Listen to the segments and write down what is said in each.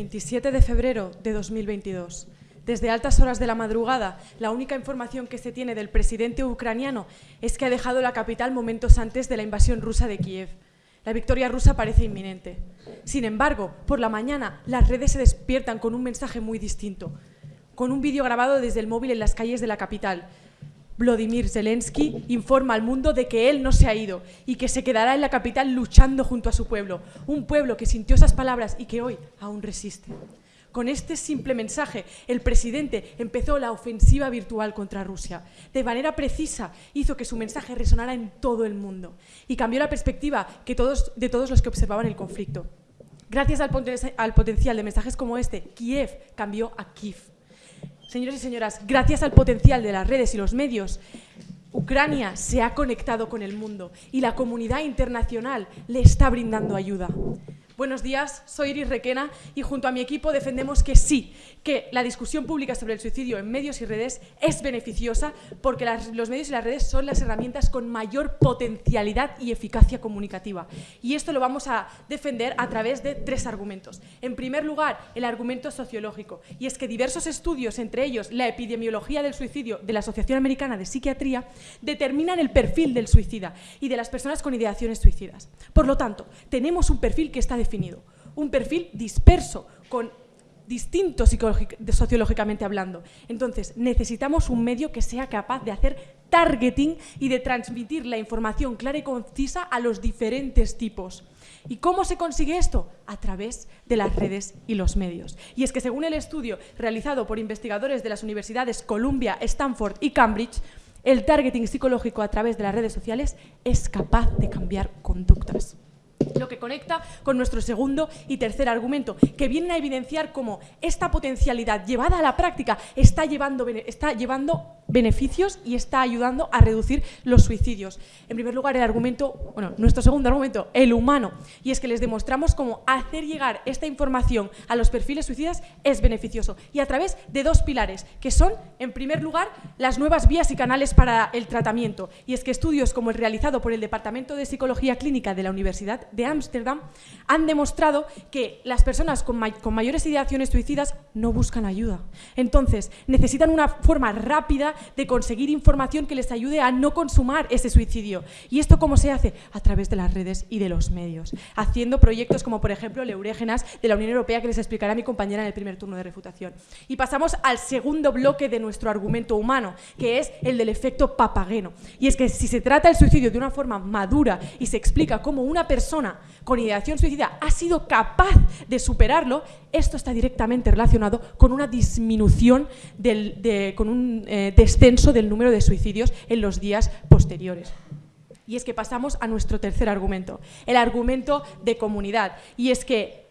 27 de febrero de 2022. Desde altas horas de la madrugada, la única información que se tiene del presidente ucraniano es que ha dejado la capital momentos antes de la invasión rusa de Kiev. La victoria rusa parece inminente. Sin embargo, por la mañana las redes se despiertan con un mensaje muy distinto, con un vídeo grabado desde el móvil en las calles de la capital. Vladimir Zelensky informa al mundo de que él no se ha ido y que se quedará en la capital luchando junto a su pueblo, un pueblo que sintió esas palabras y que hoy aún resiste. Con este simple mensaje, el presidente empezó la ofensiva virtual contra Rusia. De manera precisa, hizo que su mensaje resonara en todo el mundo y cambió la perspectiva de todos los que observaban el conflicto. Gracias al, al potencial de mensajes como este, Kiev cambió a Kiev. Señores y señoras, gracias al potencial de las redes y los medios, Ucrania se ha conectado con el mundo y la comunidad internacional le está brindando ayuda. Buenos días, soy Iris Requena y junto a mi equipo defendemos que sí, que la discusión pública sobre el suicidio en medios y redes es beneficiosa porque los medios y las redes son las herramientas con mayor potencialidad y eficacia comunicativa. Y esto lo vamos a defender a través de tres argumentos. En primer lugar, el argumento sociológico, y es que diversos estudios, entre ellos la epidemiología del suicidio de la Asociación Americana de Psiquiatría, determinan el perfil del suicida y de las personas con ideaciones suicidas. Por lo tanto, tenemos un perfil que está definido un perfil disperso, con distinto sociológicamente hablando. Entonces, necesitamos un medio que sea capaz de hacer targeting y de transmitir la información clara y concisa a los diferentes tipos. ¿Y cómo se consigue esto? A través de las redes y los medios. Y es que según el estudio realizado por investigadores de las universidades Columbia, Stanford y Cambridge, el targeting psicológico a través de las redes sociales es capaz de cambiar conductas lo que conecta con nuestro segundo y tercer argumento, que vienen a evidenciar cómo esta potencialidad llevada a la práctica está llevando, está llevando beneficios y está ayudando a reducir los suicidios. En primer lugar, el argumento, bueno, nuestro segundo argumento, el humano, y es que les demostramos cómo hacer llegar esta información a los perfiles suicidas es beneficioso, y a través de dos pilares, que son, en primer lugar, las nuevas vías y canales para el tratamiento, y es que estudios como el realizado por el Departamento de Psicología Clínica de la Universidad de Ámsterdam han demostrado que las personas con, mayores ideaciones suicidas no buscan ayuda. Entonces, necesitan una forma rápida de conseguir información que les ayude a no consumar ese suicidio. ¿Y esto cómo se hace? A través de las redes y de los medios, haciendo proyectos como, por ejemplo, Leurégenas de la Unión Europea, que les explicará mi compañera en el primer turno de refutación. Y pasamos al segundo bloque de nuestro argumento humano, que es el del efecto papageno. Y es que si se trata el suicidio de una forma madura y se explica cómo una persona con ideación suicida ha sido capaz de superarlo, esto está directamente relacionado con una disminución, del, con un eh, descenso del número de suicidios en los días posteriores. Y es que pasamos a nuestro tercer argumento, el argumento de comunidad. Y es que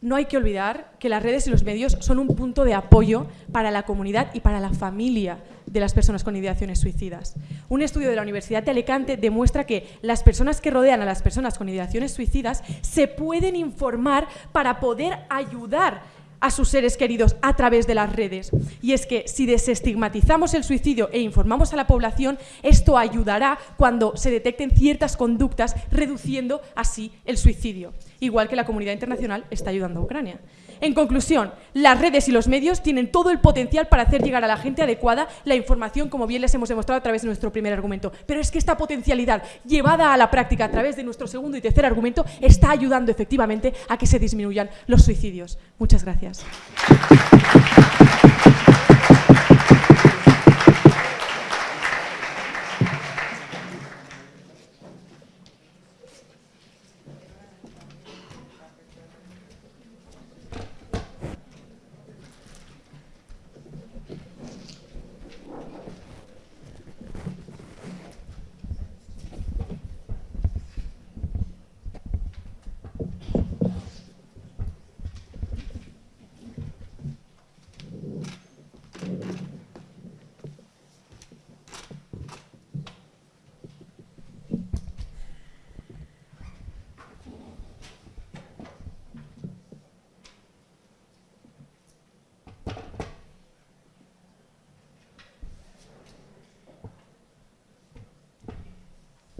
no hay que olvidar que las redes y los medios son un punto de apoyo para la comunidad y para la familia de las personas con ideaciones suicidas. Un estudio de la Universidad de Alicante demuestra que las personas que rodean a las personas con ideaciones suicidas se pueden informar para poder ayudar a sus seres queridos a través de las redes. Y es que si desestigmatizamos el suicidio e informamos a la población, esto ayudará cuando se detecten ciertas conductas, reduciendo así el suicidio, igual que la comunidad internacional está ayudando a Ucrania. En conclusión, las redes y los medios tienen todo el potencial para hacer llegar a la gente adecuada la información, como bien les hemos demostrado a través de nuestro primer argumento. Pero es que esta potencialidad, llevada a la práctica a través de nuestro segundo y tercer argumento, está ayudando efectivamente a que se disminuyan los suicidios. Muchas gracias.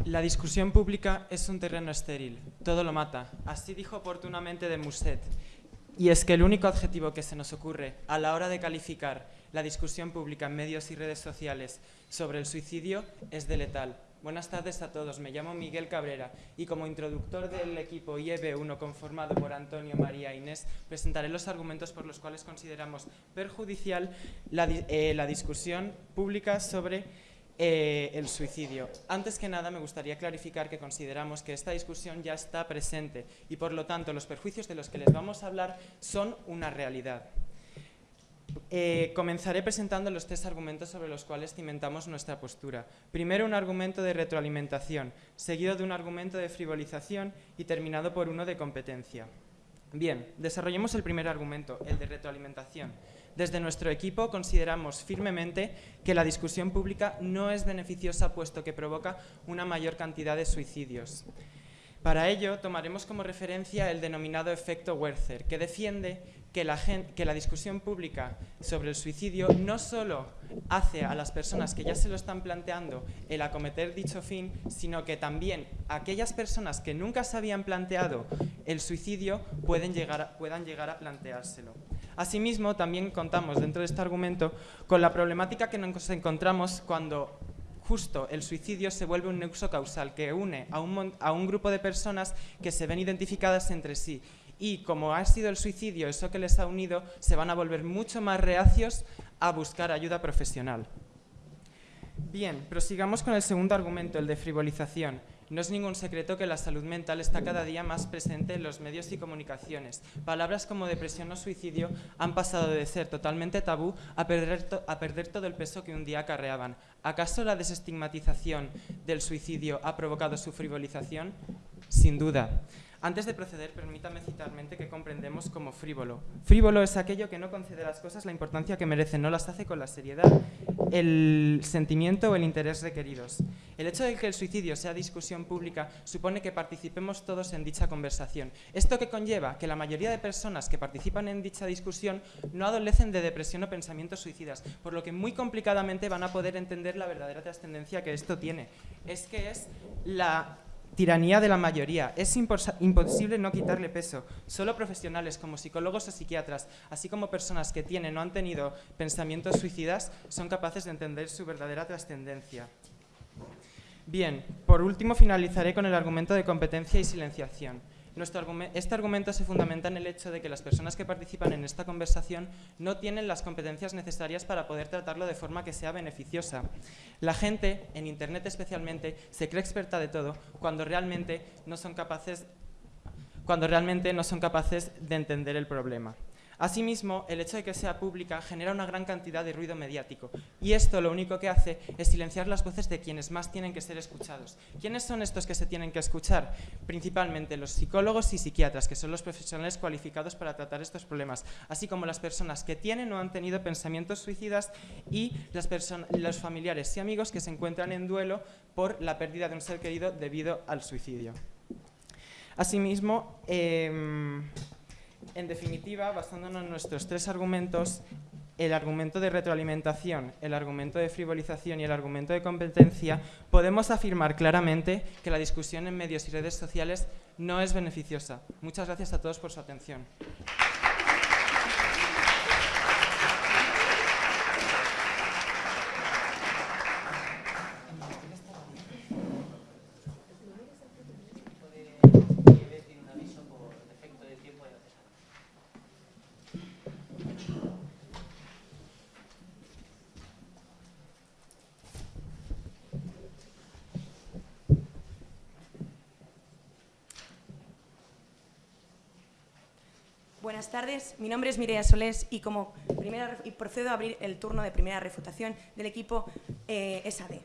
La discusión pública es un terreno estéril, todo lo mata. Así dijo oportunamente de Musset. Y es que el único adjetivo que se nos ocurre a la hora de calificar la discusión pública en medios y redes sociales sobre el suicidio es de letal. Buenas tardes a todos, me llamo Miguel Cabrera y como introductor del equipo IEB1 conformado por Antonio, María e Inés, presentaré los argumentos por los cuales consideramos perjudicial la, eh, la discusión pública sobre eh, el suicidio. Antes que nada me gustaría clarificar que consideramos que esta discusión ya está presente y por lo tanto los perjuicios de los que les vamos a hablar son una realidad. Eh, comenzaré presentando los tres argumentos sobre los cuales cimentamos nuestra postura. Primero un argumento de retroalimentación, seguido de un argumento de frivolización y terminado por uno de competencia. Bien, desarrollemos el primer argumento, el de retroalimentación. Desde nuestro equipo consideramos firmemente que la discusión pública no es beneficiosa puesto que provoca una mayor cantidad de suicidios. Para ello, tomaremos como referencia el denominado efecto Werther, que defiende que la, discusión pública sobre el suicidio no solo hace a las personas que ya se lo están planteando el acometer dicho fin, sino que también aquellas personas que nunca se habían planteado el suicidio pueden llegar puedan llegar a planteárselo. Asimismo, también contamos dentro de este argumento con la problemática que nos encontramos cuando justo el suicidio se vuelve un nexo causal que une a un, a un grupo de personas que se ven identificadas entre sí y como ha sido el suicidio eso que les ha unido, se van a volver mucho más reacios a buscar ayuda profesional. Bien, prosigamos con el segundo argumento, el de frivolización. No es ningún secreto que la salud mental está cada día más presente en los medios y comunicaciones. Palabras como depresión o suicidio han pasado de ser totalmente tabú a perder, todo el peso que un día acarreaban. ¿Acaso la desestigmatización del suicidio ha provocado su frivolización? Sin duda. Antes de proceder, permítame citarmente que comprendemos como frívolo. Frívolo es aquello que no concede las cosas la importancia que merecen, no las hace con la seriedad, el sentimiento o el interés requeridos. El hecho de que el suicidio sea discusión pública supone que participemos todos en dicha conversación. Esto que conlleva que la mayoría de personas que participan en dicha discusión no adolecen de depresión o pensamientos suicidas, por lo que muy complicadamente van a poder entender la verdadera trascendencia que esto tiene. Es que es la tiranía de la mayoría. Es imposible no quitarle peso. Solo profesionales como psicólogos o psiquiatras, así como personas que tienen o han tenido pensamientos suicidas, son capaces de entender su verdadera trascendencia. Bien, por último finalizaré con el argumento de competencia y silenciación este argumento se fundamenta en el hecho de que las personas que participan en esta conversación no tienen las competencias necesarias para poder tratarlo de forma que sea beneficiosa. La gente, en Internet especialmente, se cree experta de todo cuando realmente no son capaces, cuando realmente no son capaces de entender el problema. Asimismo, el hecho de que sea pública genera una gran cantidad de ruido mediático y esto lo único que hace es silenciar las voces de quienes más tienen que ser escuchados. ¿Quiénes son estos que se tienen que escuchar? Principalmente los psicólogos y psiquiatras, que son los profesionales cualificados para tratar estos problemas, así como las personas que tienen o han tenido pensamientos suicidas y los familiares y amigos que se encuentran en duelo por la pérdida de un ser querido debido al suicidio. Asimismo, em, en definitiva, basándonos en nuestros tres argumentos, el argumento de retroalimentación, el argumento de frivolización y el argumento de competencia, podemos afirmar claramente que la discusión en medios y redes sociales no es beneficiosa. Muchas gracias a todos por su atención. Buenas tardes, mi nombre es Mireia Solés y como primera, y procedo a abrir el turno de primera refutación del equipo eh, SAD.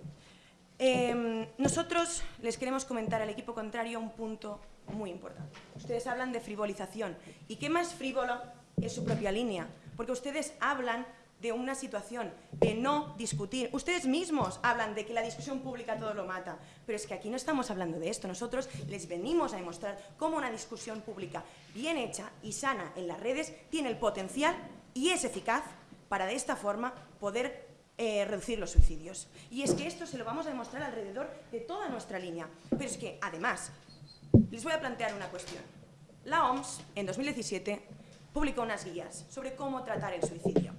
Em, nosotros les queremos comentar al equipo contrario un punto muy importante. Ustedes hablan de frivolización. ¿Y qué más frívolo es su propia línea? Porque ustedes hablan de una situación de no discutir. Ustedes mismos hablan de que la discusión pública todo lo mata, pero es que aquí no estamos hablando de esto. Nosotros les venimos a demostrar cómo una discusión pública bien hecha y sana en las redes tiene el potencial y es eficaz para de esta forma poder eh, reducir los suicidios. Y es que esto se lo vamos a demostrar alrededor de toda nuestra línea. Pero es que, además, les voy a plantear una cuestión. La OMS, en 2017, publicó unas guías sobre cómo tratar el suicidio.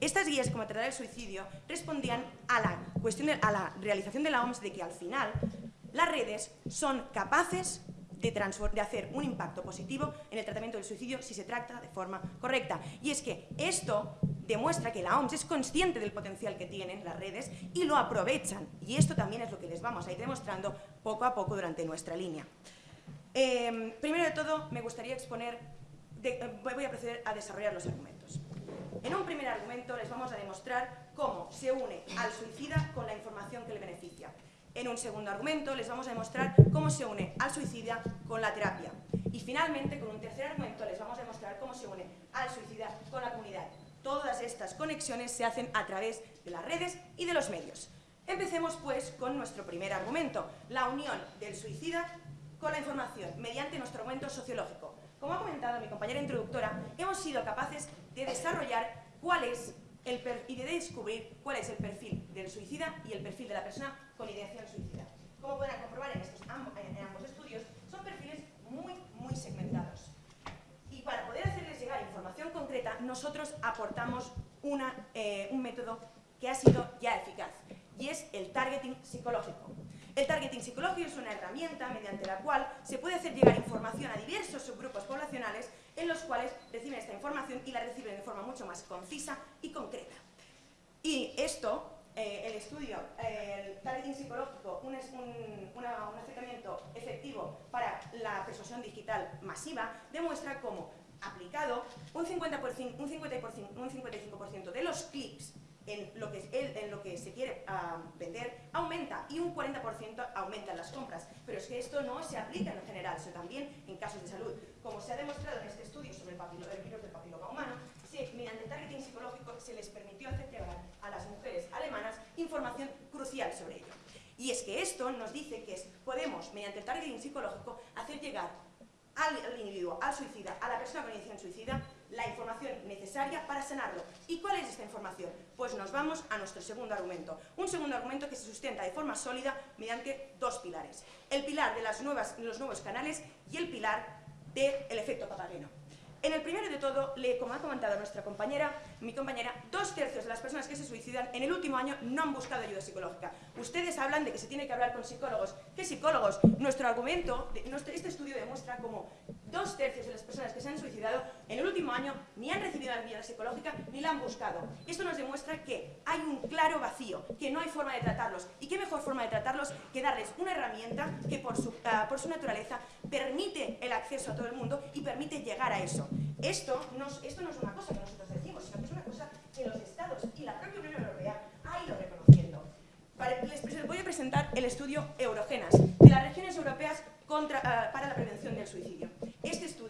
Estas guías de cómo tratar el suicidio respondían a la, cuestión a la realización de la OMS de que al final las redes son capaces de, de, hacer un impacto positivo en el tratamiento del suicidio si se trata de forma correcta. Y es que esto demuestra que la OMS es consciente del potencial que tienen las redes y lo aprovechan. Y esto también es lo que les vamos a ir demostrando poco a poco durante nuestra línea. Eh, primero de todo, me gustaría exponer, de, eh, voy a proceder a desarrollar los argumentos. En un primer argumento les vamos a demostrar cómo se une al suicida con la información que le beneficia. En un segundo argumento les vamos a demostrar cómo se une al suicida con la terapia. Y finalmente, con un tercer argumento, les vamos a demostrar cómo se une al suicida con la comunidad. Todas estas conexiones se hacen a través de las redes y de los medios. Empecemos pues con nuestro primer argumento, la unión del suicida con la información mediante nuestro argumento sociológico. Como ha comentado mi compañera introductora, hemos sido capaces de desarrollar cuál es el y de descubrir cuál es el perfil del suicida y el perfil de la persona con ideación suicida. Como podrán comprobar en, estos, ambos estudios, son perfiles muy, muy segmentados. Y para poder hacerles llegar información concreta, nosotros aportamos una, eh, un método que ha sido ya eficaz, y es el targeting psicológico. El targeting psicológico es una herramienta mediante la cual se puede hacer llegar información a diversos subgrupos poblacionales en los cuales reciben esta información y la reciben de forma mucho más concisa y concreta. Y esto, eh, el estudio, el targeting psicológico, un, un, acercamiento efectivo para la persuasión digital masiva, demuestra cómo aplicado un 50%, un 50%, un 55% de los clics en lo que, se quiere uh, vender aumenta y un 40% aumentan las compras. Pero es que esto no se aplica en general, sino también en casos de salud. Como se ha demostrado en este estudio sobre el, el virus del papiloma humano, se, mediante targeting psicológico se les permitió hacer llegar a las mujeres alemanas información crucial sobre ello. Y es que esto nos dice que podemos, mediante el targeting psicológico, hacer llegar al, al individuo, al suicida, a la persona con iniciación suicida, la información necesaria para sanarlo. ¿Y cuál es esta información? Pues nos vamos a nuestro segundo argumento. Un segundo argumento que se sustenta de forma sólida mediante dos pilares. El pilar de las nuevas, los nuevos canales y el pilar del efecto papageno. En el primero de todo, como ha comentado nuestra compañera, mi compañera, dos tercios de las personas que se suicidan en el último año no han buscado ayuda psicológica. Ustedes hablan de que se tiene que hablar con psicólogos. ¿Qué psicólogos? Nuestro argumento, este estudio demuestra cómo dos tercios de las personas que se han suicidado en el último año ni han recibido ayuda psicológica ni la han buscado. Esto nos demuestra que hay un claro vacío, que no hay forma de tratarlos. ¿Y qué mejor forma de tratarlos que darles una herramienta que por su, uh, por su naturaleza permite el acceso a todo el mundo y permite llegar a eso? Esto no, es una cosa que nosotros decimos, sino que es una cosa que los Estados y la propia Unión Europea ha ido reconociendo. les voy a presentar el estudio Eurogenas, de las regiones europeas uh, para la prevención del suicidio.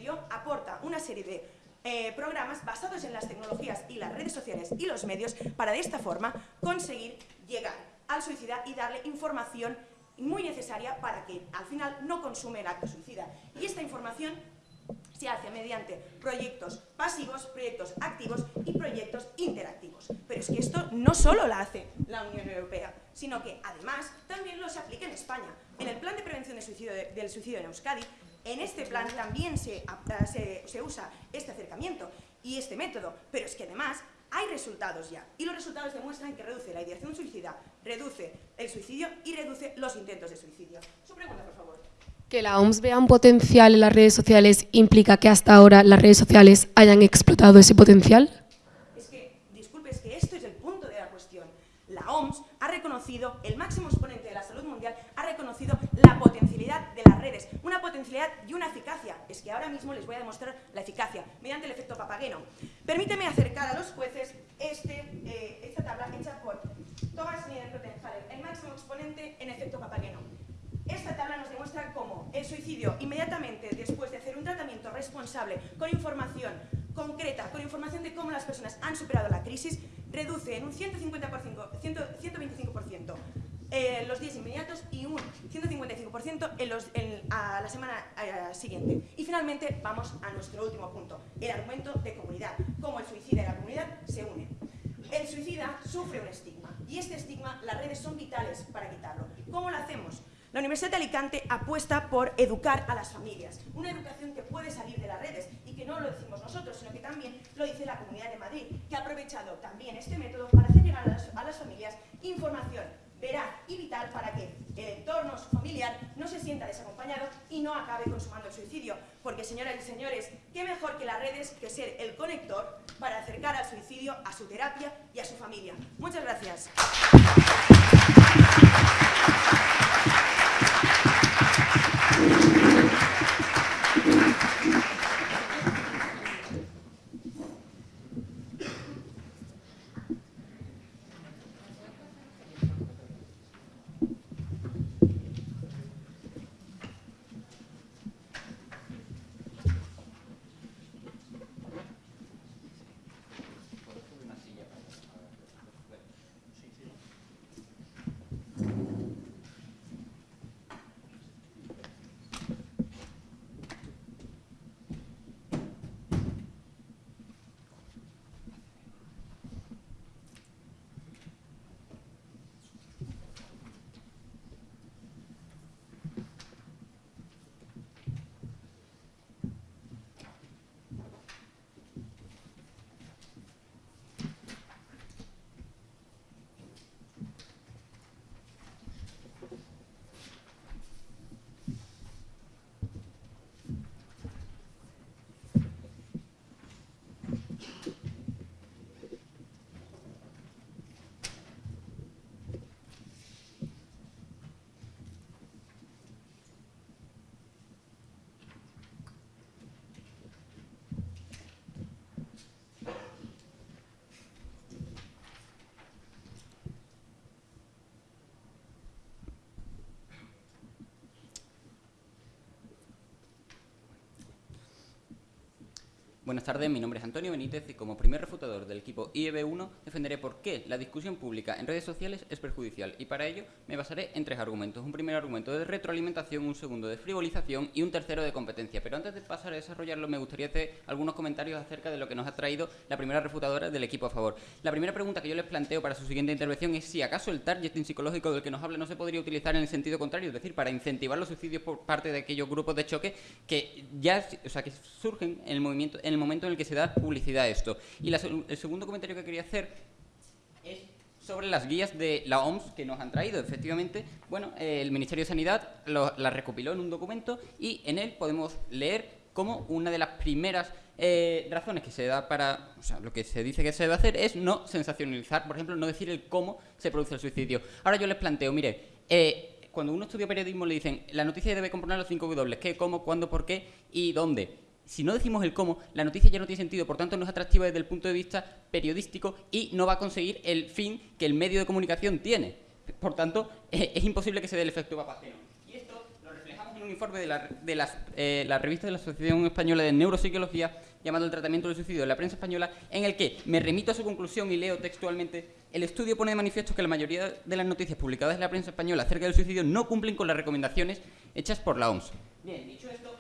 Aporta una serie de eh, programas basados en las tecnologías y las redes sociales y los medios para de esta forma conseguir llegar al suicida y darle información muy necesaria para que al final no consume el acto suicida. Y esta información se hace mediante proyectos pasivos, proyectos activos y proyectos interactivos. Pero es que esto no solo la hace la Unión Europea, sino que además también lo se aplica en España. En el Plan de Prevención del suicidio en Euskadi en este plan también se, se, usa este acercamiento y este método, pero es que además hay resultados ya, y los resultados demuestran que reduce la ideación suicida, reduce el suicidio y reduce los intentos de suicidio. Su pregunta, por favor. Que la OMS vea un potencial en las redes sociales implica que hasta ahora las redes sociales hayan explotado ese potencial? Es que, disculpe, es que esto es el punto de la cuestión. La OMS ha reconocido, el máximo exponente de la salud mundial ha reconocido la potencialidad de las redes, una potencialidad y una eficacia. Es que ahora mismo les voy a demostrar la eficacia mediante el efecto papageno. Permíteme acercar a los jueces este, eh, esta tabla hecha por Thomas Niederkrottenhaler, el máximo exponente en efecto papageno. Esta tabla nos demuestra cómo el suicidio, inmediatamente después de hacer un tratamiento responsable, con información concreta, con información de cómo las personas han superado la crisis, reduce en un 150%, 125% eh, los días inmediatos y un 155% en los, en, a la semana eh, siguiente. Y finalmente vamos a nuestro último punto, el argumento de comunidad, cómo el suicida y la comunidad se unen. El suicida sufre un estigma y este estigma las redes son vitales para quitarlo. ¿Cómo lo hacemos? La Universidad de Alicante apuesta por educar a las familias, una educación que puede salir de las redes y que no lo decimos nosotros, sino que también lo dice la Comunidad de Madrid, que ha aprovechado también este método para hacer llegar a las, a las familias información veraz y vital para que el entorno familiar no se sienta desacompañado y no acabe consumando el suicidio. Porque, señoras y señores, qué mejor que las redes que ser el conector para acercar al suicidio a su terapia y a su familia. Muchas gracias. Buenas tardes, mi nombre es Antonio Benítez y como primer refutador del equipo IEB1 defenderé por qué la discusión pública en redes sociales es perjudicial y para ello me basaré en tres argumentos. Un primer argumento de retroalimentación, un segundo de frivolización y un tercero de competencia. Pero antes de pasar a desarrollarlo me gustaría hacer algunos comentarios acerca de lo que nos ha traído la primera refutadora del equipo a favor. La primera pregunta que yo les planteo para su siguiente intervención es si acaso el targeting psicológico del que nos habla no se podría utilizar en el sentido contrario, es decir, para incentivar los suicidios por parte de aquellos grupos de choque que ya, o sea, que surgen en el movimiento en momento en el que se da publicidad a esto. Y el segundo comentario que quería hacer es sobre las guías de la OMS que nos han traído. Efectivamente, bueno, el Ministerio de Sanidad la recopiló en un documento y en él podemos leer como una de las primeras eh, razones que se da para, o sea, lo que se dice que se debe hacer es no sensacionalizar, por ejemplo, no decir el cómo se produce el suicidio. Ahora yo les planteo, mire, eh, cuando uno estudia periodismo le dicen, la noticia debe componer los cinco W, qué, cómo, cuándo, por qué y dónde si no decimos el cómo, la noticia ya no tiene sentido, por tanto no es atractiva desde el punto de vista periodístico y no va a conseguir el fin que el medio de comunicación tiene. Por tanto, eh, es imposible que se dé el efecto papageno. Y esto lo reflejamos en un informe de, la, eh, la revista de la Asociación Española de Neuropsicología llamado El tratamiento del suicidio de la prensa española, en el que me remito a su conclusión y leo textualmente el estudio pone de manifiesto que la mayoría de las noticias publicadas en la prensa española acerca del suicidio no cumplen con las recomendaciones hechas por la OMS. Bien, dicho esto,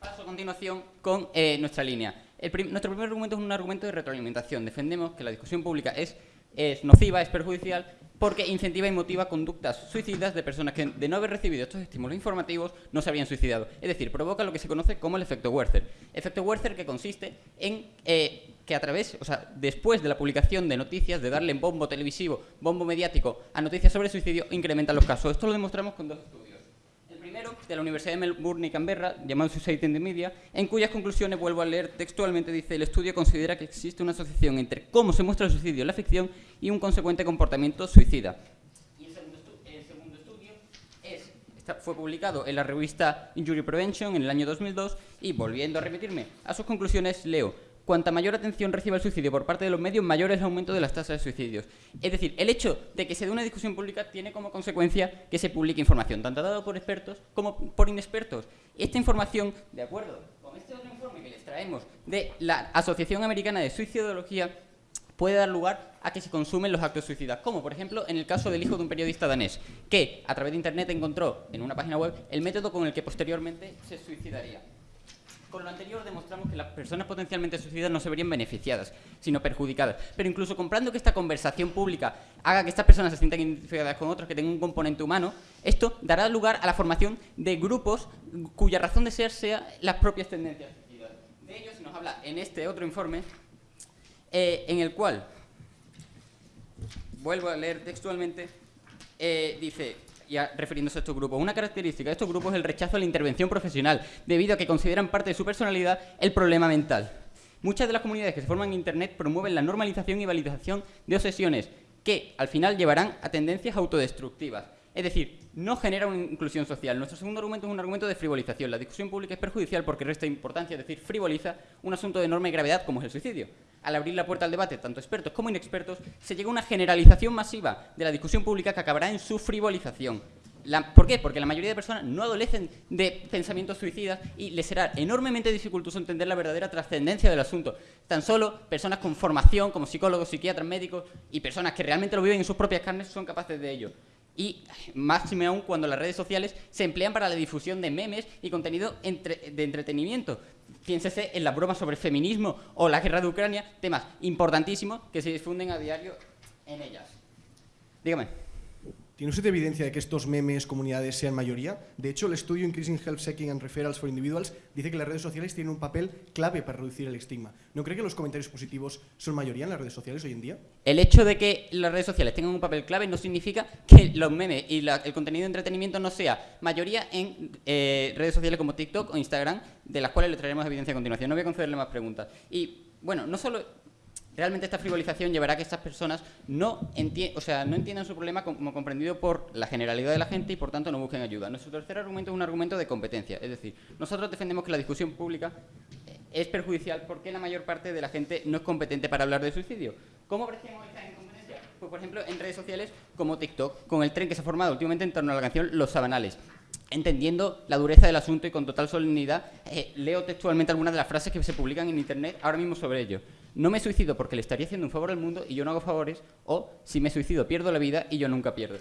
Paso a continuación con eh, nuestra línea. nuestro primer argumento es un argumento de retroalimentación. Defendemos que la discusión pública es, nociva, es perjudicial, porque incentiva y motiva conductas suicidas de personas que, de no haber recibido estos estímulos informativos, no se habían suicidado. Es decir, provoca lo que se conoce como el efecto Werther. Efecto Werther que consiste en eh, que a través, o sea, después de la publicación de noticias, de darle bombo televisivo, bombo mediático a noticias sobre suicidio, incrementan los casos. Esto lo demostramos con dos estudios de la Universidad de Melbourne y Canberra, llamado Society in the Media, en cuyas conclusiones, vuelvo a leer textualmente, dice, el estudio considera que existe una asociación entre cómo se muestra el suicidio en la ficción y un consecuente comportamiento suicida. Y el segundo, estudio fue publicado en la revista Injury Prevention en el año 2002 y, volviendo a remitirme a sus conclusiones, leo cuanta mayor atención reciba el suicidio por parte de los medios, mayor es el aumento de las tasas de suicidios. Es decir, el hecho de que se dé una discusión pública tiene como consecuencia que se publique información, tanto dada por expertos como por inexpertos. Esta información, de acuerdo con este otro informe que les traemos de la Asociación Americana de Suicidología, puede dar lugar a que se consumen los actos suicidas, como por ejemplo en el caso del hijo de un periodista danés, que a través de Internet encontró en una página web el método con el que posteriormente se suicidaría. Con lo anterior demostramos que las personas potencialmente suicidas no se verían beneficiadas, sino perjudicadas. Pero incluso comprando que esta conversación pública haga que estas personas se sientan identificadas con otros, que tengan un componente humano, esto dará lugar a la formación de grupos cuya razón de ser sea las propias tendencias suicidas. De ello se nos habla en este otro informe, eh, en el cual, vuelvo a leer textualmente, eh, dice, refiriéndose a estos grupos, una característica de estos grupos es el rechazo a la intervención profesional, debido a que consideran parte de su personalidad el problema mental. Muchas de las comunidades que se forman en Internet promueven la normalización y validación de obsesiones que, al final, llevarán a tendencias autodestructivas. Es decir, no genera una inclusión social. Nuestro segundo argumento es un argumento de frivolización. La discusión pública es perjudicial porque resta importancia, es decir, frivoliza un asunto de enorme gravedad como es el suicidio. Al abrir la puerta al debate, tanto expertos como inexpertos, se llega a una generalización masiva de la discusión pública que acabará en su frivolización. ¿Por qué? Porque la mayoría de personas no adolecen de pensamientos suicidas y les será enormemente dificultoso entender la verdadera trascendencia del asunto. Tan solo personas con formación, como psicólogos, psiquiatras, médicos y personas que realmente lo viven en sus propias carnes son capaces de ello. Y máxime aún cuando las redes sociales se emplean para la difusión de memes y contenido entre- de entretenimiento. Piénsese en las bromas sobre feminismo o la guerra de Ucrania, temas importantísimos que se difunden a diario en ellas. Dígame. ¿Tiene usted evidencia de que estos memes, comunidades, sean mayoría? De hecho, el estudio Increasing Help Seeking and Referrals for Individuals dice que las redes sociales tienen un papel clave para reducir el estigma. ¿No cree que los comentarios positivos son mayoría en las redes sociales hoy en día? El hecho de que las redes sociales tengan un papel clave no significa que los memes y el contenido de entretenimiento no sea mayoría en eh, redes sociales como TikTok o Instagram, de las cuales le traeremos evidencia a continuación. No voy a concederle más preguntas. Y, bueno, no solo... Realmente esta frivolización llevará a que estas personas no, enti- o sea, no entiendan su problema como comprendido por la generalidad de la gente y por tanto no busquen ayuda. Nuestro tercer argumento es un argumento de competencia. Es decir, nosotros defendemos que la discusión pública eh, es perjudicial porque la mayor parte de la gente no es competente para hablar de suicidio. ¿Cómo apreciamos esta incompetencia? Pues, por ejemplo, en redes sociales como TikTok, con el tren que se ha formado últimamente en torno a la canción Los Sabanales. Entendiendo la dureza del asunto y con total solemnidad, eh, leo textualmente algunas de las frases que se publican en Internet ahora mismo sobre ello. No me suicido porque le estaría haciendo un favor al mundo y yo no hago favores, o si me suicido pierdo la vida y yo nunca pierdo.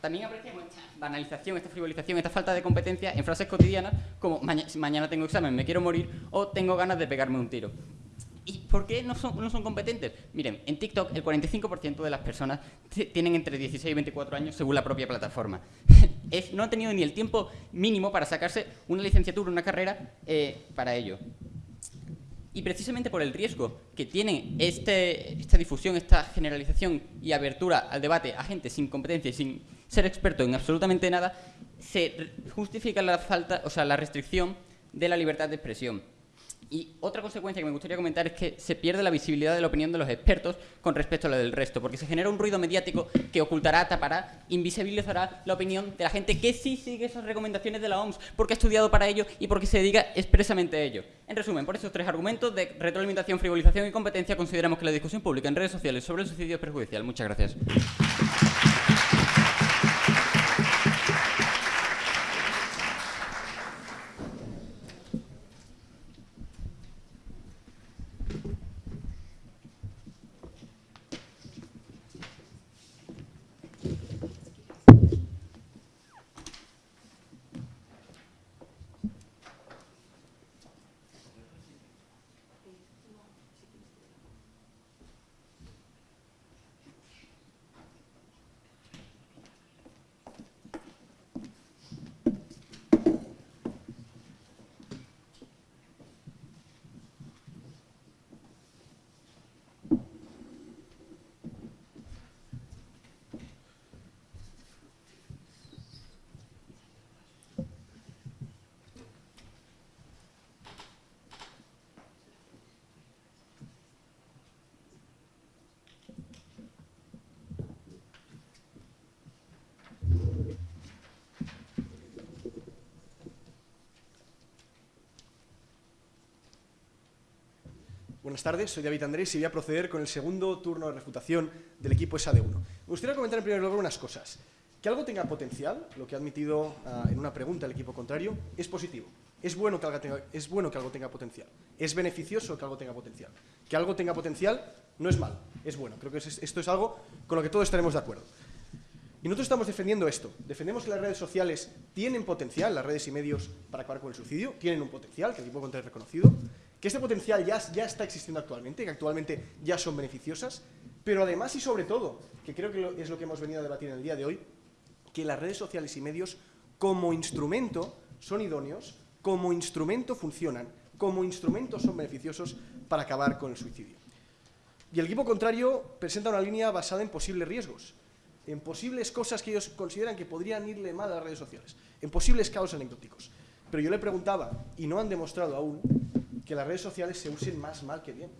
También apreciamos esta banalización, esta frivolización, esta falta de competencia en frases cotidianas como "Maña- si mañana tengo examen, me quiero morir o tengo ganas de pegarme un tiro. ¿Y por qué no son, no son competentes? Miren, en TikTok el 45% de las personas tienen entre 16 y 24 años según la propia plataforma. No han tenido ni el tiempo mínimo para sacarse una licenciatura, una carrera eh, para ello. Y precisamente por el riesgo que tiene este- esta difusión, esta generalización y abertura al debate a gente sin competencia y sin ser experto en absolutamente nada, se justifica la falta, o sea, la restricción de la libertad de expresión. Y otra consecuencia que me gustaría comentar es que se pierde la visibilidad de la opinión de los expertos con respecto a la del resto, porque se genera un ruido mediático que ocultará, tapará, invisibilizará la opinión de la gente que sí sigue esas recomendaciones de la OMS, porque ha estudiado para ello y porque se dedica expresamente a ello. En resumen, por estos tres argumentos de retroalimentación, frivolización y competencia, consideramos que la discusión pública en redes sociales sobre el suicidio es perjudicial. Muchas gracias. Buenas tardes, soy David Andrés y voy a proceder con el segundo turno de refutación del equipo SAD1. Me gustaría comentar en primer lugar unas cosas. Que algo tenga potencial, lo que ha admitido ah, en una pregunta el equipo contrario, es positivo. Es bueno, que algo tenga, es bueno que algo tenga potencial. Es beneficioso que algo tenga potencial. Que algo tenga potencial no es malo, es bueno. Creo que es- esto es algo con lo que todos estaremos de acuerdo. Y nosotros estamos defendiendo esto. Defendemos que las redes sociales tienen potencial, las redes y medios, para acabar con el suicidio, tienen un potencial, que el equipo contrario ha reconocido, que este potencial ya, está existiendo actualmente, que actualmente ya son beneficiosas, pero además y sobre todo, que creo que es lo que hemos venido a debatir en el día de hoy, que las redes sociales y medios como instrumento son idóneos, como instrumento funcionan como instrumentos son beneficiosos para acabar con el suicidio. Y el equipo contrario presenta una línea basada en posibles riesgos, en posibles cosas que ellos consideran que podrían irle mal a las redes sociales, en posibles caos anecdóticos. Pero yo le preguntaba, y no han demostrado aún, que las redes sociales se usen más mal que bien.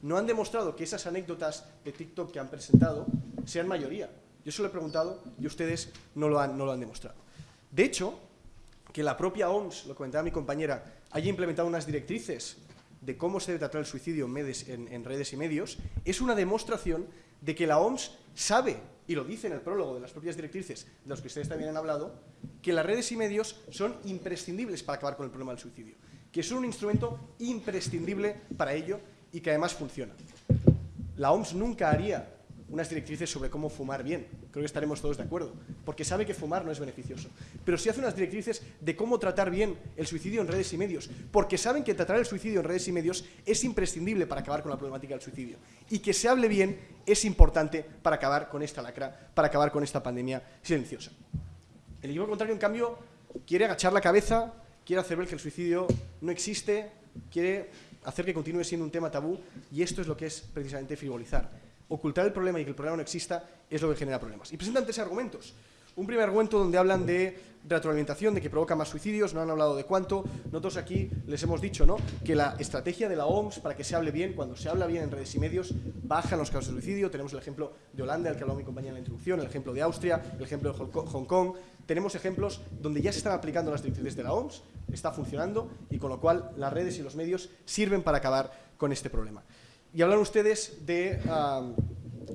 No han demostrado que esas anécdotas de TikTok que han presentado sean mayoría. Yo se lo he preguntado y ustedes no lo han, demostrado. De hecho, que la propia OMS, lo comentaba mi compañera, haya implementado unas directrices de cómo se debe tratar el suicidio en, redes y medios, es una demostración de que la OMS sabe, y lo dice en el prólogo de las propias directrices, de los que ustedes también han hablado, que las redes y medios son imprescindibles para acabar con el problema del suicidio, que son un instrumento imprescindible para ello y que además funciona. La OMS nunca haría unas directrices sobre cómo fumar bien. Creo que estaremos todos de acuerdo, porque sabe que fumar no es beneficioso. Pero sí hace unas directrices de cómo tratar bien el suicidio en redes y medios, porque saben que tratar el suicidio en redes y medios es imprescindible para acabar con la problemática del suicidio. Y que se hable bien es importante para acabar con esta lacra, para acabar con esta pandemia silenciosa. El equipo contrario, en cambio, quiere agachar la cabeza, quiere hacer ver que el suicidio no existe, quiere hacer que continúe siendo un tema tabú, y esto es lo que es precisamente frivolizar ocultar el problema y que el problema no exista es lo que genera problemas. Y presentan tres argumentos. Un primer argumento donde hablan de retroalimentación, de que provoca más suicidios, no han hablado de cuánto. Nosotros aquí les hemos dicho ¿no? que la estrategia de la OMS para que se hable bien, cuando se habla bien en redes y medios, bajan los casos de suicidio. Tenemos el ejemplo de Holanda, el que habló mi compañera en la introducción, el ejemplo de Austria, el ejemplo de Hong Kong. Tenemos ejemplos donde ya se están aplicando las directrices de la OMS, está funcionando y con lo cual las redes y los medios sirven para acabar con este problema. Y hablan ustedes de,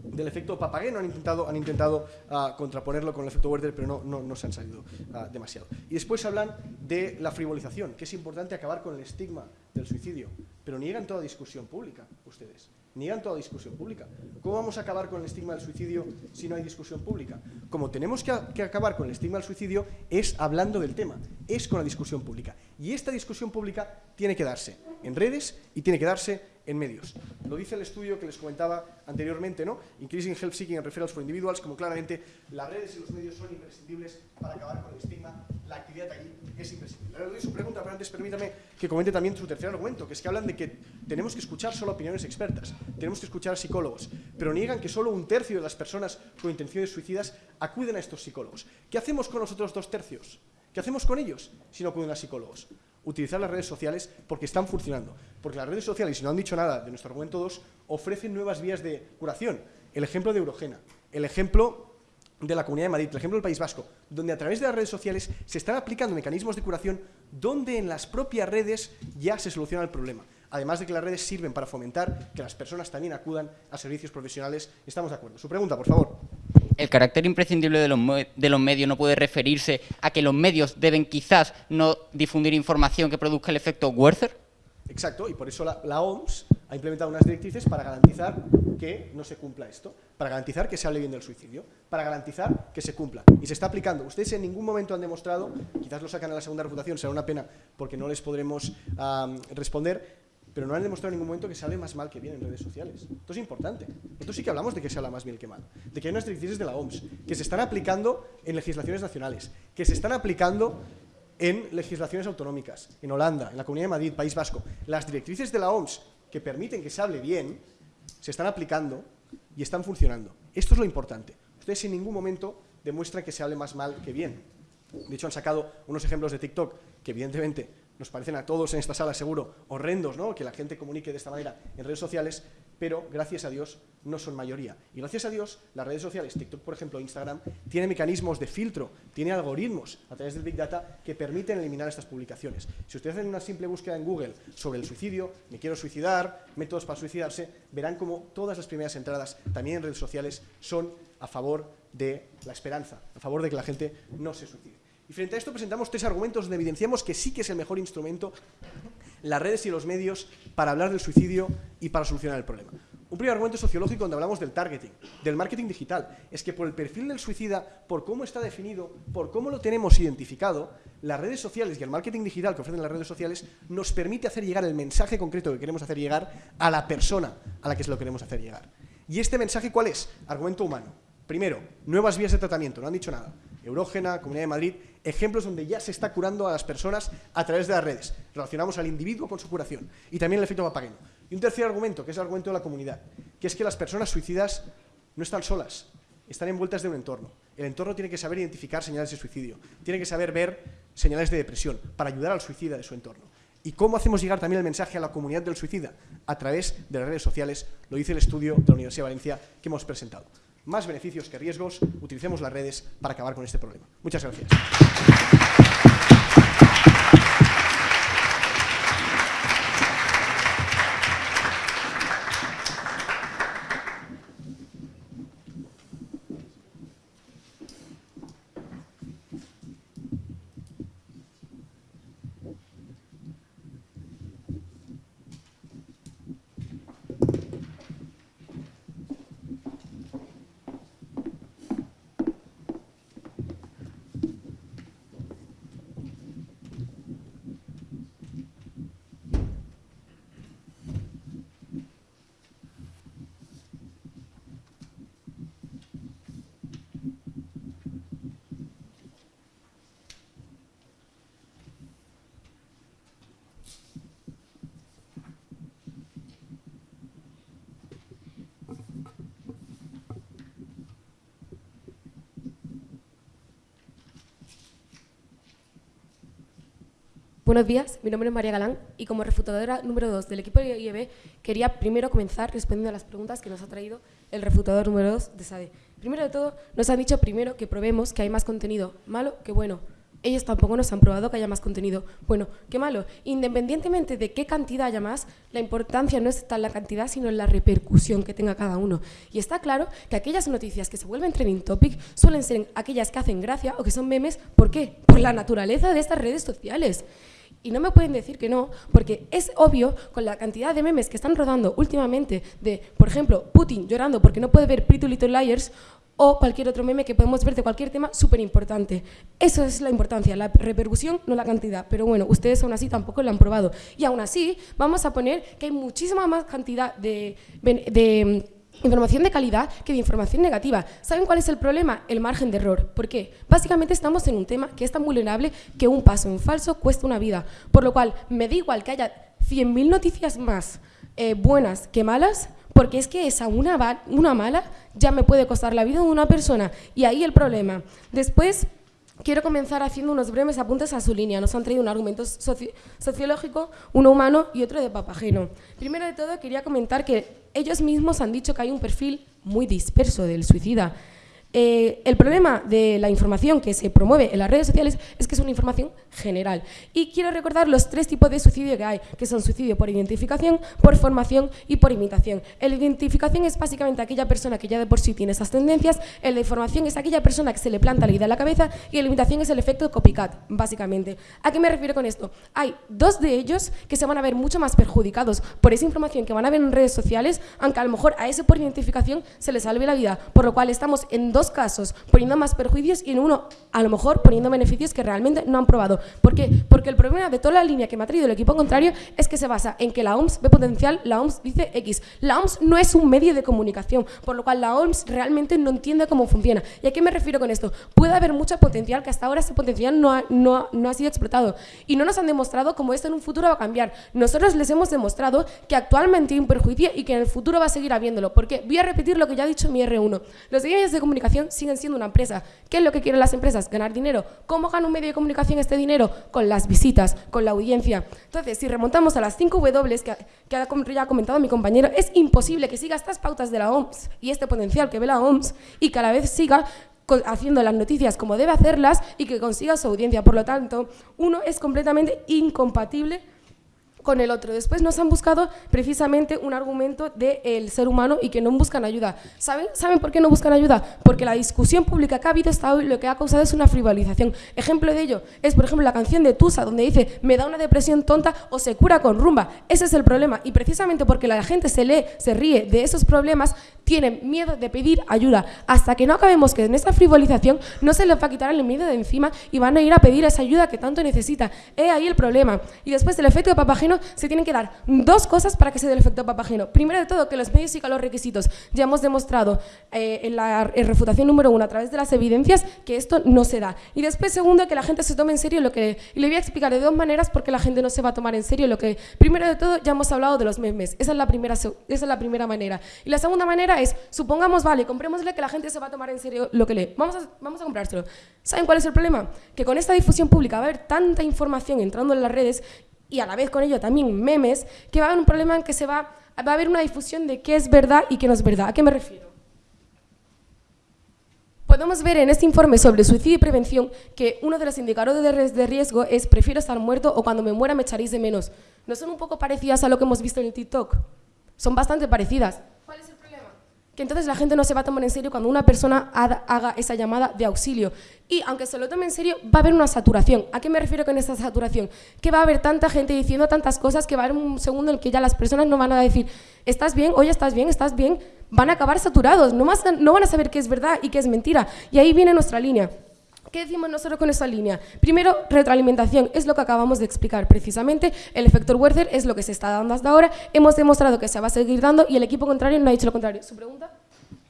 del efecto papageno, han intentado, han intentado ah, contraponerlo con el efecto Werther, pero no, no, se han salido ah, demasiado. Y después hablan de la frivolización, que es importante acabar con el estigma del suicidio, pero niegan toda discusión pública, ustedes. Niegan toda discusión pública. ¿Cómo vamos a acabar con el estigma del suicidio si no hay discusión pública? Como tenemos que, que acabar con el estigma del suicidio es hablando del tema, es con la discusión pública. Y esta discusión pública tiene que darse en redes y tiene que darse en medios. Lo dice el estudio que les comentaba anteriormente, ¿no? Increasing Help Seeking and Referrals for Individuals, como claramente las redes y los medios son imprescindibles para acabar con el estigma, la actividad allí es imprescindible. Ahora le doy su pregunta, pero antes permítame que comente también su tercer argumento, que es que hablan de que tenemos que escuchar solo opiniones expertas, tenemos que escuchar a psicólogos, pero niegan que solo un tercio de las personas con intenciones suicidas acuden a estos psicólogos. ¿Qué hacemos con los otros dos tercios? ¿Qué hacemos con ellos si no acuden a psicólogos? Utilizar las redes sociales porque están funcionando. Porque las redes sociales, si no han dicho nada de nuestro argumento 2, ofrecen nuevas vías de curación. El ejemplo de Eurogena, el ejemplo de la Comunidad de Madrid, el ejemplo del País Vasco, donde a través de las redes sociales se están aplicando mecanismos de curación donde en las propias redes ya se soluciona el problema. Además de que las redes sirven para fomentar que las personas también acudan a servicios profesionales. Estamos de acuerdo. Su pregunta, por favor el carácter imprescindible de los, de los, medios no puede referirse a que los medios deben quizás no difundir información que produzca el efecto Werther? Exacto, y por eso la, OMS ha implementado unas directrices para garantizar que no se cumpla esto, para garantizar que se hable bien del suicidio, para garantizar que se cumpla. Y se está aplicando. Ustedes en ningún momento han demostrado, quizás lo sacan a la segunda reputación, será una pena porque no les podremos responder, pero no han demostrado en ningún momento que sale más mal que bien en redes sociales. Esto es importante. Esto sí que hablamos de que se habla más bien que mal. De que hay unas directrices de la OMS que se están aplicando en legislaciones nacionales, que se están aplicando en legislaciones autonómicas, en Holanda, en la Comunidad de Madrid, País Vasco. Las directrices de la OMS que permiten que se hable bien se están aplicando y están funcionando. Esto es lo importante. Ustedes en ningún momento demuestran que se hable más mal que bien. De hecho, han sacado unos ejemplos de TikTok que evidentemente nos parecen a todos en esta sala seguro horrendos, ¿no? Que la gente comunique de esta manera en redes sociales, pero gracias a Dios no son mayoría. Y gracias a Dios las redes sociales, TikTok por ejemplo, Instagram, tiene mecanismos de filtro, tiene algoritmos a través del Big Data que permiten eliminar estas publicaciones. Si ustedes hacen una simple búsqueda en Google sobre el suicidio, me quiero suicidar, métodos para suicidarse, verán como todas las primeras entradas, también en redes sociales, son a favor de la esperanza, a favor de que la gente no se suicide. Y frente a esto presentamos tres argumentos donde evidenciamos que sí que es el mejor instrumento las redes y los medios para hablar del suicidio y para solucionar el problema. Un primer argumento sociológico donde hablamos del targeting, del marketing digital, es que por el perfil del suicida, por cómo está definido, por cómo lo tenemos identificado, las redes sociales y el marketing digital que ofrecen las redes sociales nos permite hacer llegar el mensaje concreto que queremos hacer llegar a la persona a la que se lo queremos hacer llegar. ¿Y este mensaje cuál es? Argumento humano. Primero, nuevas vías de tratamiento, no han dicho nada. Eurógena, Comunidad de Madrid, ejemplos donde ya se está curando a las personas a través de las redes. Relacionamos al individuo con su curación. Y también el efecto papageno. Y un tercer argumento, que es el argumento de la comunidad, que es que las personas suicidas no están solas, están envueltas de un entorno. El entorno tiene que saber identificar señales de suicidio, tiene que saber ver señales de depresión para ayudar al suicida de su entorno. ¿Y cómo hacemos llegar también el mensaje a la comunidad del suicida? A través de las redes sociales, lo dice el estudio de la Universidad de Valencia que hemos presentado. Más beneficios que riesgos, utilicemos las redes para acabar con este problema. Muchas gracias. Buenos días, mi nombre es María Galán y como refutadora número 2 del equipo de IEB quería primero comenzar respondiendo a las preguntas que nos ha traído el refutador número 2 de SADE. Primero de todo, nos han dicho primero que probemos que hay más contenido malo que bueno. Ellos tampoco nos han probado que haya más contenido bueno que malo. Independientemente de qué cantidad haya más, la importancia no está en la cantidad, sino en la repercusión que tenga cada uno. Y está claro que aquellas noticias que se vuelven trending topic suelen ser aquellas que hacen gracia o que son memes. ¿Por qué? Por la naturaleza de estas redes sociales. Y no me pueden decir que no, porque es obvio con la cantidad de memes que están rodando últimamente de, por ejemplo, Putin llorando porque no puede ver Pretty Little Liars o cualquier otro meme que podemos ver de cualquier tema súper importante. Eso es la importancia, la repercusión, no la cantidad. Pero bueno, ustedes aún así tampoco lo han probado. Y aún así vamos a poner que hay muchísima más cantidad de, de información de calidad que de información negativa. ¿Saben cuál es el problema? El margen de error. ¿Por qué? Básicamente estamos en un tema que es tan vulnerable que un paso en falso cuesta una vida. Por lo cual, me da igual que haya 100.000 noticias más eh, buenas que malas, porque es que esa una, una mala ya me puede costar la vida de una persona. Y ahí el problema. Después... Quiero comenzar haciendo unos breves apuntes a su línea. Nos han traído un argumento sociológico, uno humano y otro de papageno. Primero de todo, quería comentar que ellos mismos han dicho que hay un perfil muy disperso del suicida. Eh, el problema de la información que se promueve en las redes sociales es que es una información general. Y quiero recordar los tres tipos de suicidio que hay, que son suicidio por identificación, por formación y por imitación. El identificación es básicamente aquella persona que ya de por sí tiene esas tendencias, el de formación es aquella persona que se le planta la idea en la cabeza y la imitación es el efecto copycat, básicamente. ¿A qué me refiero con esto? Hay dos de ellos que se van a ver mucho más perjudicados por esa información que van a ver en redes sociales, aunque a lo mejor a ese por identificación se le salve la vida, por lo cual estamos en dos casos poniendo más perjuicios y en uno a lo mejor poniendo beneficios que realmente no han probado. ¿Por qué? Porque el problema de toda la línea que me ha traído el equipo contrario es que se basa en que la OMS ve potencial, la OMS dice X. La OMS no es un medio de comunicación, por lo cual la OMS realmente no entiende cómo funciona. ¿Y a qué me refiero con esto? Puede haber mucho potencial que hasta ahora ese potencial no ha, no, no ha sido explotado y no nos han demostrado cómo esto en un futuro va a cambiar. Nosotros les hemos demostrado que actualmente hay un perjuicio y que en el futuro va a seguir habiéndolo. Porque voy a repetir lo que ya ha dicho mi R1. Los medios de comunicación siguen siendo una empresa. ¿Qué es lo que quieren las empresas? Ganar dinero. ¿Cómo gana un medio de comunicación este dinero? Con las visitas, con la audiencia. Entonces, si remontamos a las 5 W que, ya ha comentado mi compañero, es imposible que siga estas pautas de la OMS y este potencial que ve la OMS y que a la vez siga haciendo las noticias como debe hacerlas y que consiga su audiencia. Por lo tanto, uno es completamente incompatible con el otro. Después nos han buscado precisamente un argumento del ser humano y que no buscan ayuda. ¿Saben? ¿Saben por qué no buscan ayuda? Porque la discusión pública que ha habido hasta hoy lo que ha causado es una frivolización. Ejemplo de ello es, por ejemplo, la canción de Tusa, donde dice, me da una depresión tonta o se cura con rumba. Ese es el problema. Y precisamente porque la gente se lee, se ríe de esos problemas, tienen miedo de pedir ayuda. Hasta que no acabemos que en esta frivolización no se les va a quitar el miedo de encima y van a ir a pedir esa ayuda que tanto necesita. He ahí el problema. Y después el efecto de papageno Se tienen que dar dos cosas para que se dé el efecto Papageno. Primero de todo, que los medios y los requisitos. Ya hemos demostrado eh, en la refutación número uno, a través de las evidencias, que esto no se da. Y después, segundo, que la gente se tome en serio lo que... Y le voy a explicar de dos maneras por qué la gente no se va a tomar en serio lo que... Primero de todo, ya hemos hablado de los memes. Esa es la primera, esa es la primera manera. Y la segunda manera es, supongamos, vale, comprémosle que la gente se va a tomar en serio lo que lee. Vamos a, vamos a comprárselo. ¿Saben cuál es el problema? Que con esta difusión pública va a haber tanta información entrando en las redes y a la vez con ello también memes, que va a haber un problema en que se va, va a haber una difusión de qué es verdad y qué no es verdad. ¿A qué me refiero? Podemos ver en este informe sobre suicidio y prevención que uno de los indicadores de riesgo es prefiero estar muerto o cuando me muera me echaréis de menos. ¿No son un poco parecidas a lo que hemos visto en el TikTok? Son bastante parecidas. ¿Cuál es el problema? Que entonces la gente no se va a tomar en serio cuando una persona haga esa llamada de auxilio. Y aunque se lo tome en serio, va a haber una saturación. ¿A qué me refiero con esta saturación? Que va a haber tanta gente diciendo tantas cosas que va a haber un segundo en el que ya las personas no van a decir, ¿estás bien? Oye, ¿estás bien? ¿Estás bien? van a acabar saturados, no, no van a saber qué es verdad y qué es mentira. Y ahí viene nuestra línea. ¿Qué decimos nosotros con esa línea? Primero, retroalimentación, es lo que acabamos de explicar precisamente. El efecto Werther es lo que se está dando hasta ahora. Hemos demostrado que se va a seguir dando y el equipo contrario no ha dicho lo contrario. ¿Su pregunta?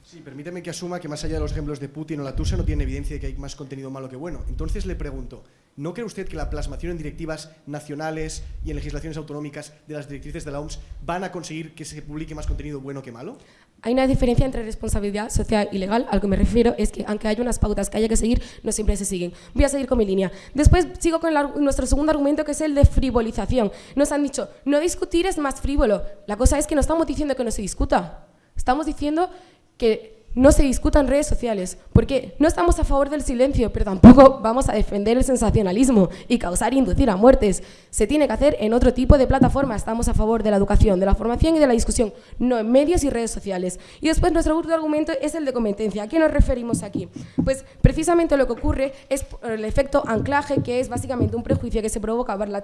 Sí, permíteme que asuma que más allá de los ejemplos de Putin o la Tusa no tiene evidencia de que hay más contenido malo que bueno. Entonces le pregunto, ¿no cree usted que la plasmación en directivas nacionales y en legislaciones autonómicas de las directrices de la OMS van a conseguir que se publique más contenido bueno que malo? Hay una diferencia entre responsabilidad social y legal. Al que me refiero es que, aunque haya unas pautas que haya que seguir, no siempre se siguen. Voy a seguir con mi línea. Después sigo con nuestro segundo argumento, que es el de frivolización. Nos han dicho, no discutir es más frívolo. La cosa es que no estamos diciendo que no se discuta. Estamos diciendo que no se discuta en redes sociales, porque no estamos a favor del silencio, pero tampoco vamos a defender el sensacionalismo y causar e inducir a muertes. Se tiene que hacer en otro tipo de plataforma. Estamos a favor de la educación, de la formación y de la discusión, no en medios y redes sociales. Y después nuestro último argumento es el de competencia. ¿A qué nos referimos aquí? Pues precisamente lo que ocurre es el efecto anclaje, que es básicamente un prejuicio que se provoca, la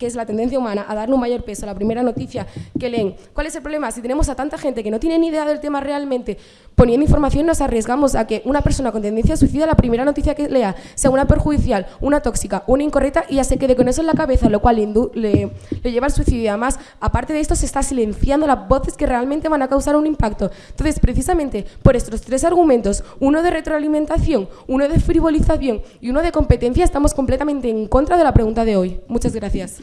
que es la tendencia humana a darle un mayor peso a la primera noticia que leen. ¿Cuál es el problema? Si tenemos a tanta gente que no tiene ni idea del tema realmente, poniendo información nos arriesgamos a que una persona con tendencia a suicida, la primera noticia que lea sea una perjudicial, una tóxica, una incorrecta y ya se quede con eso en la cabeza, lo cual le, le, lleva al suicidio. Y además, aparte de esto, se está silenciando las voces que realmente van a causar un impacto. Entonces, precisamente por estos tres argumentos, uno de retroalimentación, uno de frivolización y uno de competencia, estamos completamente en contra de la pregunta de hoy. Muchas gracias.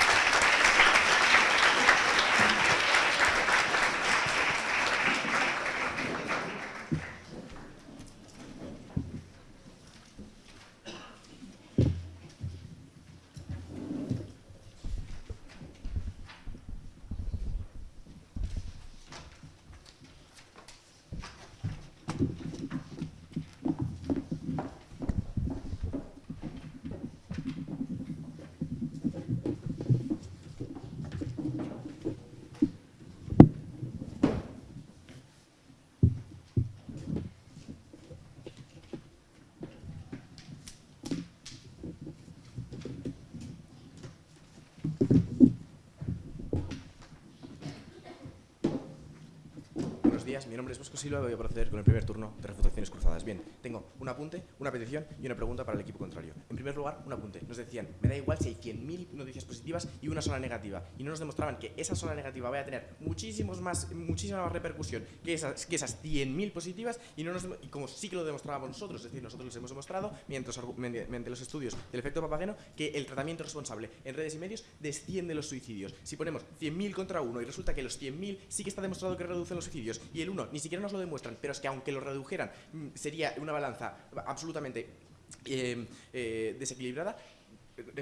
mi nombre es Bosco Silva y voy a proceder con el primer turno de refutaciones cruzadas. Bien, tengo un apunte, una petición y una pregunta para el equipo contrario. Primer lugar, un apunte. Nos decían, me da igual si hay 100.000 noticias positivas y una sola negativa. Y no nos demostraban que esa sola negativa vaya a tener muchísimos más, muchísima más repercusión que esas, que esas 100.000 positivas y, no nos, y como sí que lo demostrábamos nosotros, es decir, nosotros les hemos demostrado, mientras, mediante los estudios del efecto papageno, que el tratamiento responsable en redes y medios desciende los suicidios. Si ponemos 100.000 contra uno y resulta que los 100.000 sí que está demostrado que reducen los suicidios y el uno ni siquiera nos lo demuestran, pero es que aunque lo redujeran, mm, sería una balanza absolutamente eh, eh, desequilibrada,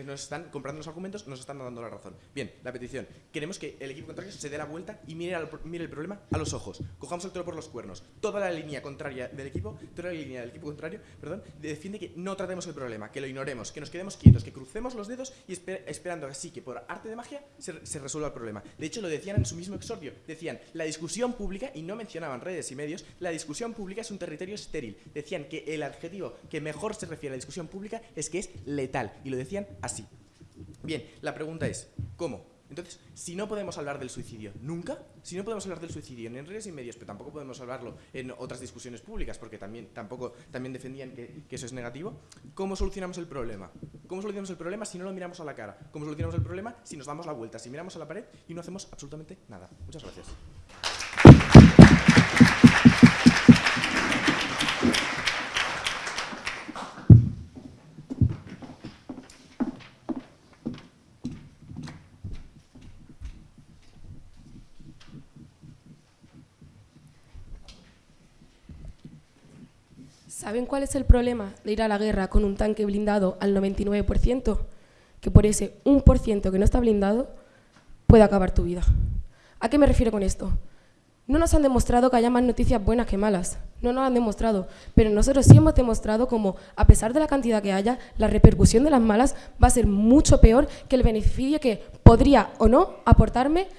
nos están comprando los argumentos, nos están dando la razón. Bien, la petición. Queremos que el equipo contrario se dé la vuelta y mire, mire el problema a los ojos. Cojamos el toro por los cuernos. Toda la línea contraria del equipo, toda la línea del equipo contrario, perdón, defiende que no tratemos el problema, que lo ignoremos, que nos quedemos quietos, que crucemos los dedos y esperando así que por arte de magia se, resuelva el problema. De hecho, lo decían en su mismo exordio. Decían, la discusión pública, y no mencionaban redes y medios, la discusión pública es un territorio estéril. Decían que el adjetivo que mejor se refiere a la discusión pública es que es letal. Y lo decían así. Bien, la pregunta es, ¿cómo? Entonces, si no podemos hablar del suicidio nunca, si no podemos hablar del suicidio en redes y medios, pero tampoco podemos hablarlo en otras discusiones públicas, porque también, tampoco, también defendían que, que eso es negativo, ¿cómo solucionamos el problema? ¿Cómo solucionamos el problema si no lo miramos a la cara? ¿Cómo solucionamos el problema si nos damos la vuelta, si miramos a la pared y no hacemos absolutamente nada? Muchas gracias. ¿Saben cuál es el problema de ir a la guerra con un tanque blindado al 99%? Que por ese 1% que no está blindado puede acabar tu vida. ¿A qué me refiero con esto? No nos han demostrado que haya más noticias buenas que malas, no nos han demostrado, pero nosotros sí hemos demostrado como, a pesar de la cantidad que haya, la repercusión de las malas va a ser mucho peor que el beneficio que podría o no aportarme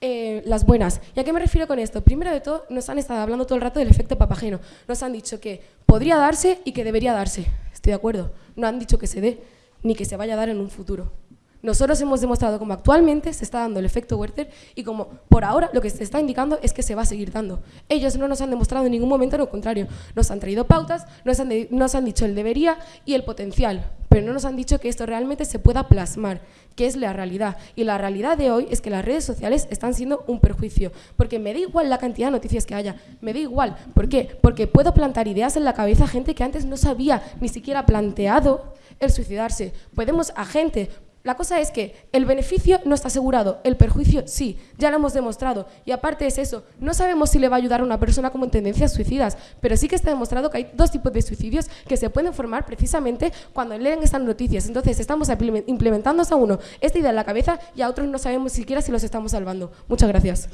eh, las buenas. ¿Y a qué me refiero con esto? Primero de todo, nos han estado hablando todo el rato del efecto papageno. Nos han dicho que podría darse y que debería darse. Estoy de acuerdo. No han dicho que se dé ni que se vaya a dar en un futuro. Nosotros hemos demostrado como actualmente se está dando el efecto Werther y como por ahora lo que se está indicando es que se va a seguir dando. Ellos no nos han demostrado en ningún momento lo contrario. Nos han traído pautas, nos han, nos han dicho el debería y el potencial, pero no nos han dicho que esto realmente se pueda plasmar, que es la realidad. Y la realidad de hoy es que las redes sociales están siendo un perjuicio, porque me da igual la cantidad de noticias que haya, me da igual. ¿Por qué? Porque puedo plantar ideas en la cabeza a gente que antes no sabía ni siquiera planteado el suicidarse. Podemos a gente la cosa es que el beneficio no está asegurado, el perjuicio sí, ya lo hemos demostrado. Y aparte es eso, no sabemos si le va a ayudar a una persona como en tendencias suicidas, pero sí que está demostrado que hay dos tipos de suicidios que se pueden formar precisamente cuando leen estas noticias. Entonces estamos implementando a uno esta idea en la cabeza y a otros no sabemos siquiera si los estamos salvando. Muchas gracias.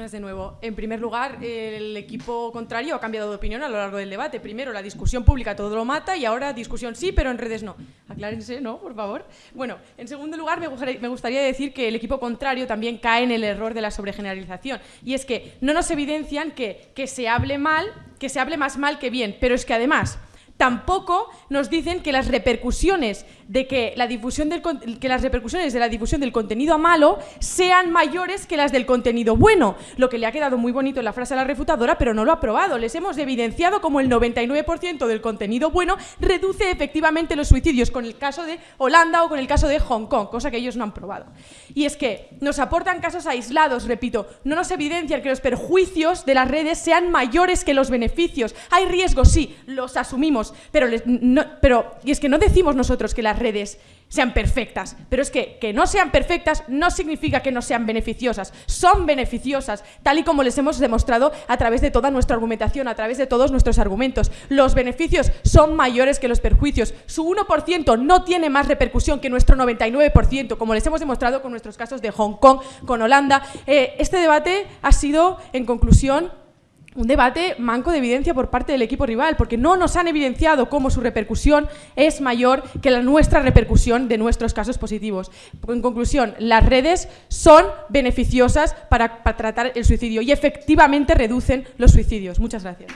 De nuevo. En primer lugar, el equipo contrario ha cambiado de opinión a lo largo del debate. Primero, la discusión pública todo lo mata y ahora discusión sí, pero en redes no. Aclárense, ¿no? Por favor. Bueno, en segundo lugar, me gustaría decir que el equipo contrario también cae en el error de la sobregeneralización. Y es que no nos evidencian que, que se hable mal, que se hable más mal que bien, pero es que además tampoco nos dicen que las repercusiones de que, la difusión del, que las repercusiones de la difusión del contenido malo sean mayores que las del contenido bueno, lo que le ha quedado muy bonito en la frase a la refutadora, pero no lo ha probado. Les hemos evidenciado como el 99% del contenido bueno reduce efectivamente los suicidios, con el caso de Holanda o con el caso de Hong Kong, cosa que ellos no han probado. Y es que nos aportan casos aislados, repito, no nos evidencian que los perjuicios de las redes sean mayores que los beneficios. Hay riesgos, sí, los asumimos, pero, no, pero y es que no decimos nosotros que las redes sean perfectas, pero es que que no sean perfectas no significa que no sean beneficiosas, son beneficiosas, tal y como les hemos demostrado a través de toda nuestra argumentación, a través de todos nuestros argumentos. Los beneficios son mayores que los perjuicios. Su 1% no tiene más repercusión que nuestro 99%, como les hemos demostrado con nuestros casos de Hong Kong, con Holanda. Eh, este debate ha sido, en conclusión, un debate manco de evidencia por parte del equipo rival, porque no nos han evidenciado cómo su repercusión es mayor que la nuestra repercusión de nuestros casos positivos. En conclusión, las redes son beneficiosas para, para tratar el suicidio y efectivamente reducen los suicidios. Muchas gracias.